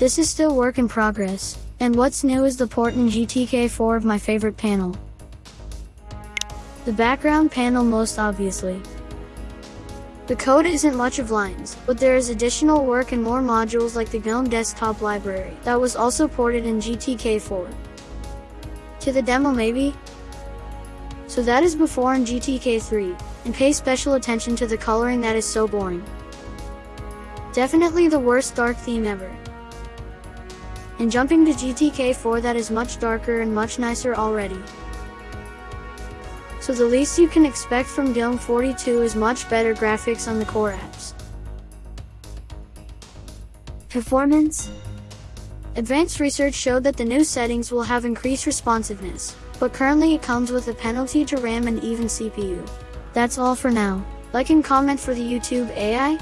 This is still work in progress, and what's new is the port in GTK4 of my favorite panel. The background panel most obviously. The code isn't much of lines, but there is additional work and more modules like the GNOME desktop library that was also ported in GTK4. To the demo maybe? So that is before in GTK3, and pay special attention to the coloring that is so boring. Definitely the worst dark theme ever. And jumping to GTK4 that is much darker and much nicer already. So the least you can expect from GNOME 42 is much better graphics on the core apps. Performance Advanced research showed that the new settings will have increased responsiveness, but currently it comes with a penalty to RAM and even CPU. That's all for now. Like and comment for the YouTube AI,